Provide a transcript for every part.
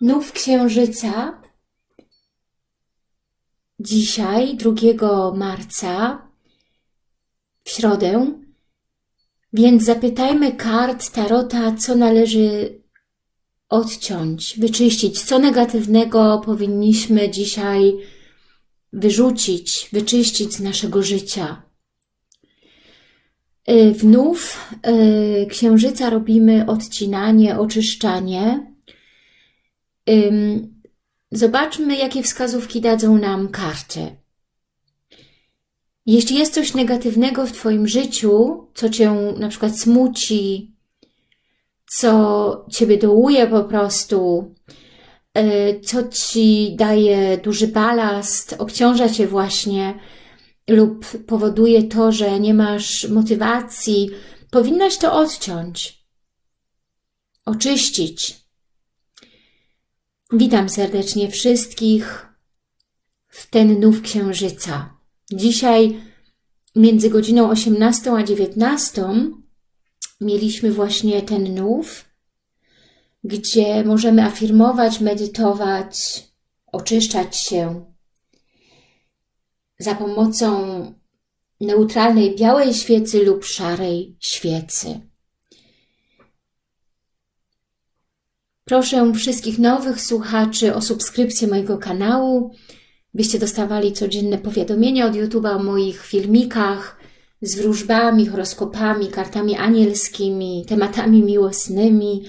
Nów Księżyca dzisiaj, 2 marca, w środę, więc zapytajmy kart Tarota, co należy odciąć, wyczyścić, co negatywnego powinniśmy dzisiaj wyrzucić, wyczyścić z naszego życia. Y, W nów y, księżyca robimy odcinanie, oczyszczanie. Zobaczmy, jakie wskazówki dadzą nam karty. Jeśli jest coś negatywnego w Twoim życiu, co Cię na przykład smuci, co Ciebie dołuje po prostu, y, co Ci daje duży balast, obciąża Cię właśnie lub powoduje to, że nie masz motywacji, powinnaś to odciąć, oczyścić. Witam serdecznie wszystkich w ten nów księżyca. Dzisiaj między godziną 18 a 19 mieliśmy właśnie ten nów, gdzie możemy afirmować, medytować, oczyszczać się za pomocą neutralnej białej świecy lub szarej świecy. Proszę wszystkich nowych słuchaczy o subskrypcję mojego kanału, byście dostawali codzienne powiadomienia od YouTube'a o moich filmikach z wróżbami, horoskopami, kartami anielskimi, tematami miłosnymi,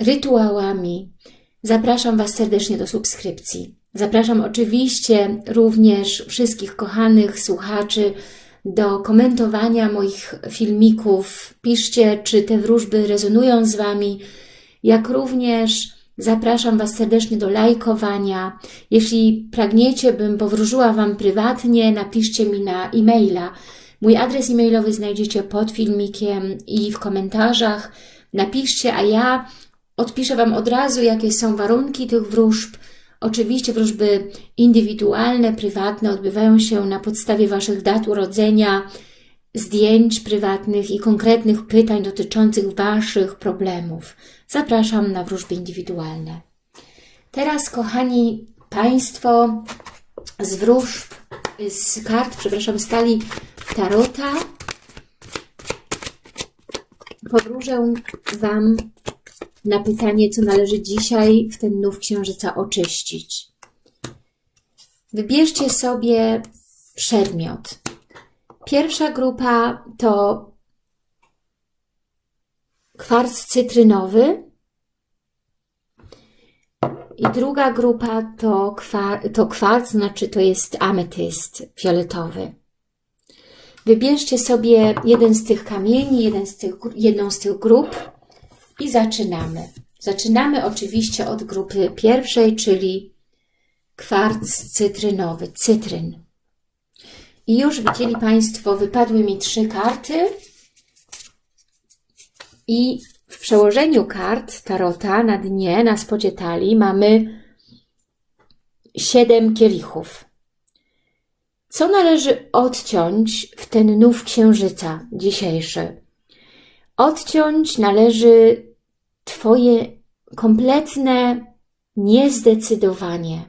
rytuałami. Zapraszam Was serdecznie do subskrypcji. Zapraszam oczywiście również wszystkich kochanych słuchaczy do komentowania moich filmików. Piszcie, czy te wróżby rezonują z Wami, jak również zapraszam Was serdecznie do lajkowania. Jeśli pragniecie, bym powróżyła Wam prywatnie, napiszcie mi na e-maila. Mój adres e-mailowy znajdziecie pod filmikiem i w komentarzach. Napiszcie, a ja odpiszę Wam od razu, jakie są warunki tych wróżb. Oczywiście wróżby indywidualne, prywatne odbywają się na podstawie Waszych dat urodzenia, zdjęć prywatnych i konkretnych pytań dotyczących Waszych problemów. Zapraszam na wróżby indywidualne. Teraz, kochani Państwo, z wróżb, z kart, przepraszam, stali Tarota, powróżę Wam na pytanie, co należy dzisiaj w ten nów księżyca oczyścić. Wybierzcie sobie przedmiot. Pierwsza grupa to kwarc cytrynowy i druga grupa to, kwar to kwarc, znaczy to jest ametyst fioletowy. Wybierzcie sobie jeden z tych kamieni, jeden z tych, jedną z tych grup i zaczynamy. Zaczynamy oczywiście od grupy pierwszej, czyli kwarc cytrynowy, cytryn. I już widzieli Państwo, wypadły mi trzy karty i w przełożeniu kart Tarota na dnie, na spodzie talii mamy siedem kielichów. Co należy odciąć w ten nów księżyca dzisiejszy? Odciąć należy Twoje kompletne niezdecydowanie,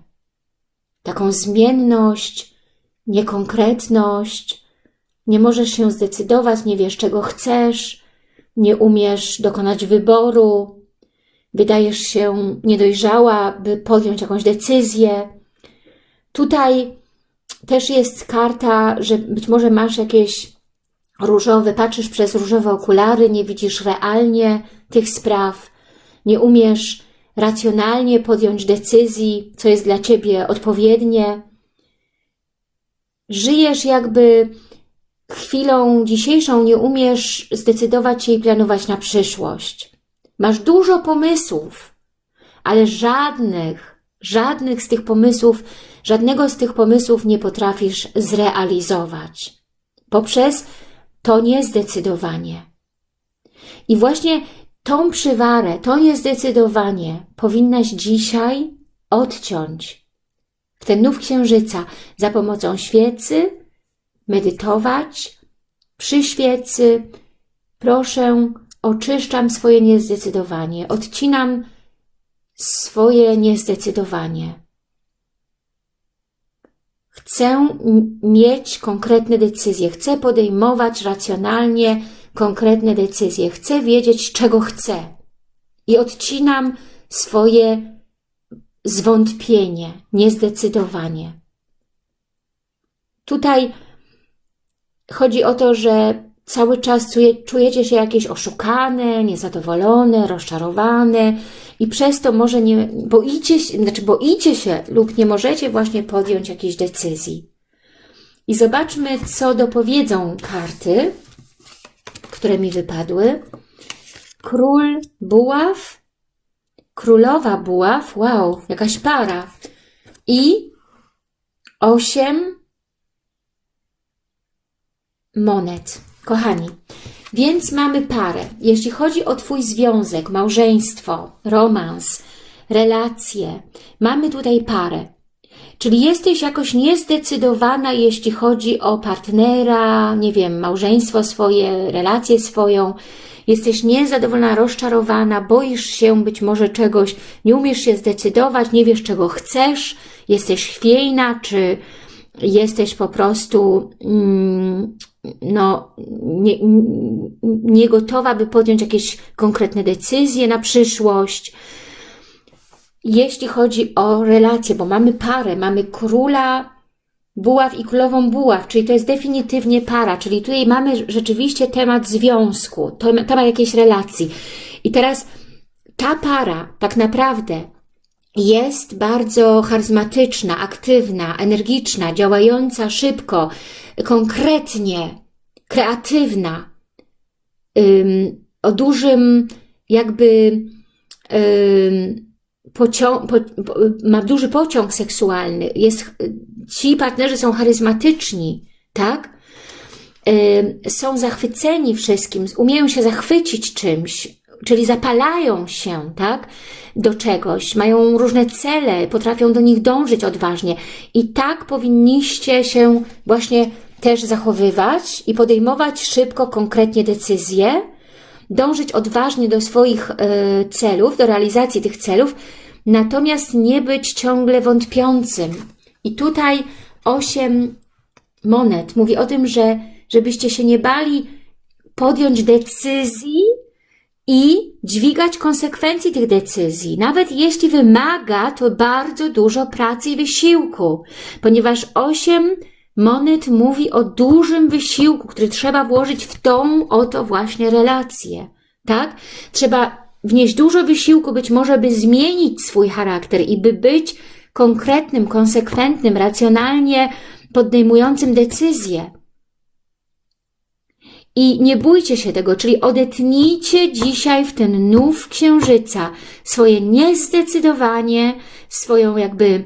taką zmienność, niekonkretność, nie możesz się zdecydować, nie wiesz czego chcesz, nie umiesz dokonać wyboru, wydajesz się niedojrzała, by podjąć jakąś decyzję. Tutaj też jest karta, że być może masz jakieś różowe, patrzysz przez różowe okulary, nie widzisz realnie tych spraw, nie umiesz racjonalnie podjąć decyzji, co jest dla Ciebie odpowiednie. Żyjesz jakby chwilą dzisiejszą, nie umiesz zdecydować się i planować na przyszłość. Masz dużo pomysłów, ale żadnych, żadnych z tych pomysłów, żadnego z tych pomysłów nie potrafisz zrealizować. Poprzez to niezdecydowanie. I właśnie tą przywarę, to niezdecydowanie powinnaś dzisiaj odciąć w ten nów księżyca za pomocą świecy, medytować przy świecy. Proszę, oczyszczam swoje niezdecydowanie, odcinam swoje niezdecydowanie. Chcę mieć konkretne decyzje, chcę podejmować racjonalnie konkretne decyzje, chcę wiedzieć, czego chcę. I odcinam swoje zwątpienie, niezdecydowanie. Tutaj chodzi o to, że cały czas czujecie się jakieś oszukane, niezadowolone, rozczarowane i przez to może nie boicie się, znaczy boicie się lub nie możecie właśnie podjąć jakiejś decyzji. I zobaczmy, co dopowiedzą karty, które mi wypadły. Król buław, królowa buław, wow, jakaś para. I osiem monet. Kochani, więc mamy parę. Jeśli chodzi o Twój związek, małżeństwo, romans, relacje, mamy tutaj parę. Czyli jesteś jakoś niezdecydowana, jeśli chodzi o partnera, nie wiem, małżeństwo swoje, relację swoją. Jesteś niezadowolona, rozczarowana, boisz się być może czegoś, nie umiesz się zdecydować, nie wiesz czego chcesz, jesteś chwiejna, czy jesteś po prostu mm, no, nie, nie gotowa, by podjąć jakieś konkretne decyzje na przyszłość. Jeśli chodzi o relacje, bo mamy parę, mamy króla buław i królową buław, czyli to jest definitywnie para, czyli tutaj mamy rzeczywiście temat związku, temat jakiejś relacji. I teraz ta para tak naprawdę jest bardzo charyzmatyczna, aktywna, energiczna, działająca szybko, konkretnie, kreatywna, ym, o dużym jakby ym, pociąg, po, ma duży pociąg seksualny, jest, ci partnerzy są charyzmatyczni, tak? Ym, są zachwyceni wszystkim, umieją się zachwycić czymś, czyli zapalają się, tak? Do czegoś, mają różne cele, potrafią do nich dążyć odważnie i tak powinniście się właśnie też zachowywać i podejmować szybko, konkretnie decyzje, dążyć odważnie do swoich y, celów, do realizacji tych celów, natomiast nie być ciągle wątpiącym. I tutaj osiem monet mówi o tym, że żebyście się nie bali podjąć decyzji i dźwigać konsekwencji tych decyzji, nawet jeśli wymaga to bardzo dużo pracy i wysiłku, ponieważ osiem Monet mówi o dużym wysiłku, który trzeba włożyć w tą oto właśnie relację, tak? Trzeba wnieść dużo wysiłku być może, by zmienić swój charakter i by być konkretnym, konsekwentnym, racjonalnie podejmującym decyzje. I nie bójcie się tego, czyli odetnijcie dzisiaj w ten nów księżyca swoje niezdecydowanie, swoją jakby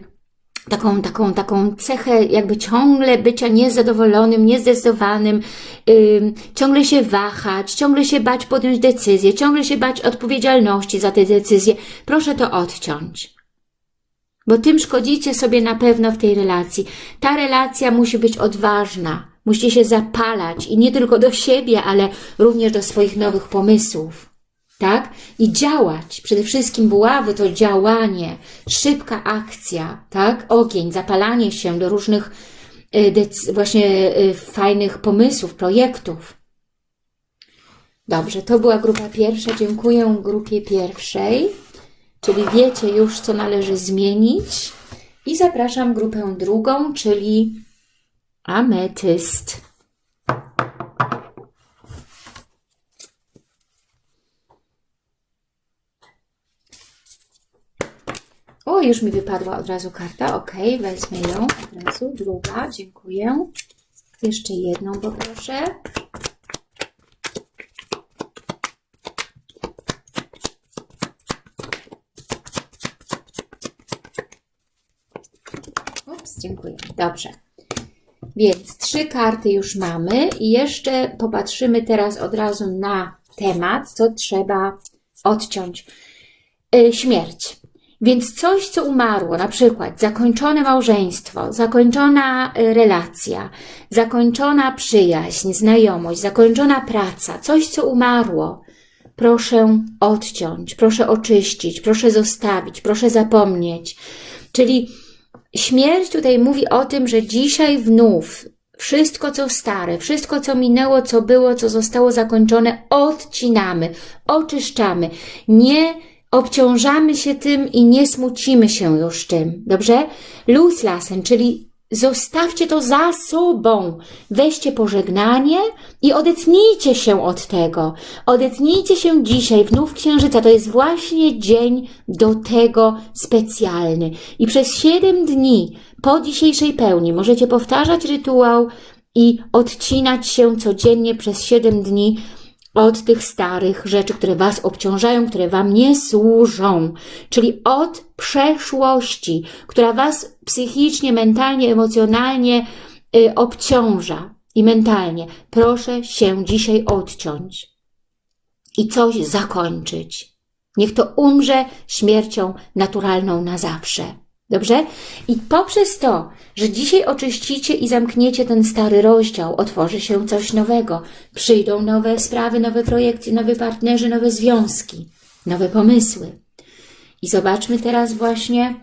taką, taką, taką cechę jakby ciągle bycia niezadowolonym, niezdecydowanym, yy, ciągle się wahać, ciągle się bać podjąć decyzję, ciągle się bać odpowiedzialności za te decyzje. Proszę to odciąć. Bo tym szkodzicie sobie na pewno w tej relacji. Ta relacja musi być odważna, musi się zapalać i nie tylko do siebie, ale również do swoich nowych pomysłów tak? I działać. Przede wszystkim buławy to działanie, szybka akcja, tak? Ogień, zapalanie się do różnych y, właśnie y, fajnych pomysłów, projektów. Dobrze, to była grupa pierwsza. Dziękuję grupie pierwszej, czyli wiecie już, co należy zmienić. I zapraszam grupę drugą, czyli ametyst. O, już mi wypadła od razu karta. Ok, wezmę ją od razu. Druga, dziękuję. Jeszcze jedną poproszę. Ups, dziękuję. Dobrze. Trzy karty już mamy i jeszcze popatrzymy teraz od razu na temat, co trzeba odciąć. Yy, śmierć. Więc coś, co umarło, na przykład zakończone małżeństwo, zakończona y, relacja, zakończona przyjaźń, znajomość, zakończona praca, coś, co umarło, proszę odciąć, proszę oczyścić, proszę zostawić, proszę zapomnieć. Czyli śmierć tutaj mówi o tym, że dzisiaj wnów wszystko, co stare, wszystko, co minęło, co było, co zostało zakończone, odcinamy, oczyszczamy. Nie obciążamy się tym i nie smucimy się już tym. Dobrze? Loslassen, czyli zostawcie to za sobą. Weźcie pożegnanie i odetnijcie się od tego. Odetnijcie się dzisiaj, wnów księżyca. To jest właśnie dzień do tego specjalny. I przez siedem dni po dzisiejszej pełni możecie powtarzać rytuał i odcinać się codziennie przez siedem dni od tych starych rzeczy, które Was obciążają, które Wam nie służą, czyli od przeszłości, która Was psychicznie, mentalnie, emocjonalnie y, obciąża i mentalnie. Proszę się dzisiaj odciąć i coś zakończyć. Niech to umrze śmiercią naturalną na zawsze. Dobrze? I poprzez to, że dzisiaj oczyścicie i zamkniecie ten stary rozdział, otworzy się coś nowego. Przyjdą nowe sprawy, nowe projekcje, nowe partnerzy, nowe związki, nowe pomysły. I zobaczmy teraz właśnie,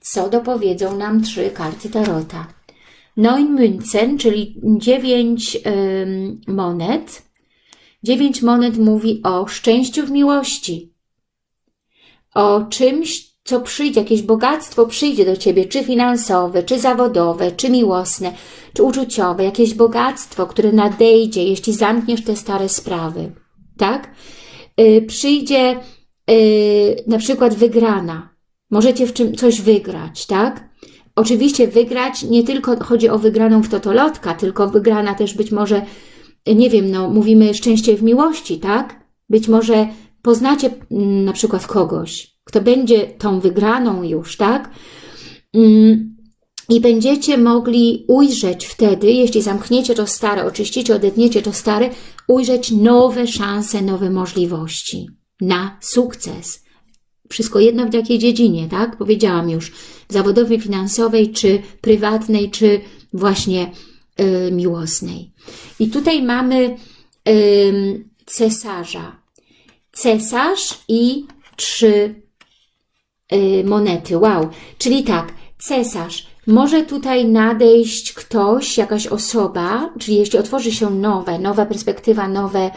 co dopowiedzą nam trzy karty Tarota. Neun Münzen, czyli dziewięć ym, monet. Dziewięć monet mówi o szczęściu w miłości, o czymś, co przyjdzie, jakieś bogactwo przyjdzie do Ciebie, czy finansowe, czy zawodowe, czy miłosne, czy uczuciowe, jakieś bogactwo, które nadejdzie, jeśli zamkniesz te stare sprawy, tak? Yy, przyjdzie yy, na przykład wygrana. Możecie w czym coś wygrać, tak? Oczywiście wygrać nie tylko chodzi o wygraną w totolotka, tylko wygrana też być może, nie wiem, no mówimy szczęście w miłości, tak? Być może poznacie mm, na przykład kogoś, kto będzie tą wygraną już, tak? Mm, I będziecie mogli ujrzeć wtedy, jeśli zamkniecie to stare, oczyścicie, odetniecie to stare, ujrzeć nowe szanse, nowe możliwości na sukces. Wszystko jedno w jakiej dziedzinie, tak? Powiedziałam już, zawodowej, finansowej, czy prywatnej, czy właśnie y, miłosnej. I tutaj mamy y, cesarza. Cesarz i trzy monety. Wow. Czyli tak, cesarz. Może tutaj nadejść ktoś, jakaś osoba, czyli jeśli otworzy się nowe, nowa perspektywa, nowe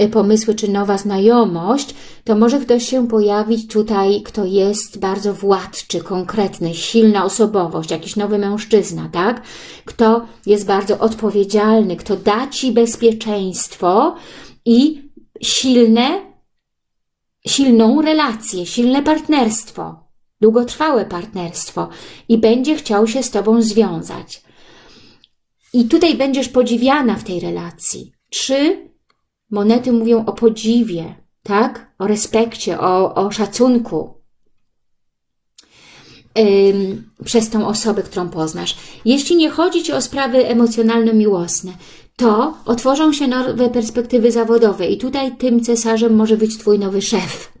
y, pomysły, czy nowa znajomość, to może ktoś się pojawić tutaj, kto jest bardzo władczy, konkretny, silna osobowość, jakiś nowy mężczyzna, tak? Kto jest bardzo odpowiedzialny, kto da Ci bezpieczeństwo i silne silną relację, silne partnerstwo, długotrwałe partnerstwo i będzie chciał się z Tobą związać. I tutaj będziesz podziwiana w tej relacji. Trzy monety mówią o podziwie, tak? O respekcie, o, o szacunku przez tą osobę, którą poznasz. Jeśli nie chodzi Ci o sprawy emocjonalno-miłosne, to otworzą się nowe perspektywy zawodowe i tutaj tym cesarzem może być Twój nowy szef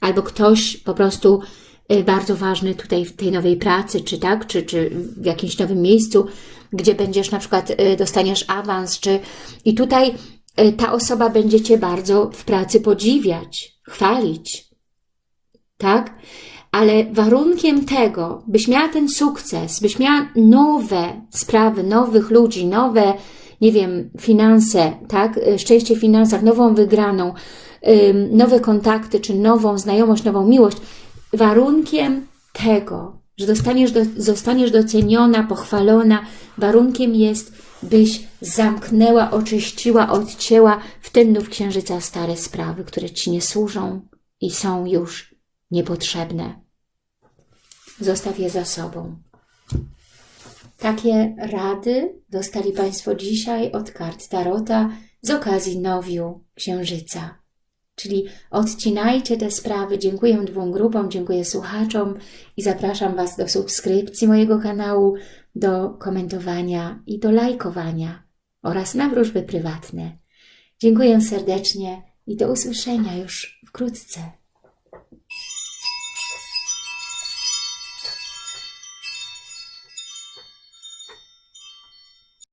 albo ktoś po prostu y, bardzo ważny tutaj w tej nowej pracy, czy tak, czy, czy w jakimś nowym miejscu, gdzie będziesz na przykład, y, dostaniesz awans, czy i tutaj y, ta osoba będzie Cię bardzo w pracy podziwiać, chwalić, tak? Ale warunkiem tego, byś miała ten sukces, byś miała nowe sprawy, nowych ludzi, nowe nie wiem, finanse, tak, y, szczęście w finansach, nową wygraną, nowe kontakty, czy nową znajomość, nową miłość, warunkiem tego, że dostaniesz, do, zostaniesz doceniona, pochwalona, warunkiem jest, byś zamknęła, oczyściła, odcięła w ten nów księżyca stare sprawy, które Ci nie służą i są już niepotrzebne. Zostaw je za sobą. Takie rady dostali Państwo dzisiaj od kart Tarota z okazji nowiu Księżyca. Czyli odcinajcie te sprawy. Dziękuję dwóm grupom, dziękuję słuchaczom i zapraszam Was do subskrypcji mojego kanału, do komentowania i do lajkowania oraz na wróżby prywatne. Dziękuję serdecznie i do usłyszenia już wkrótce.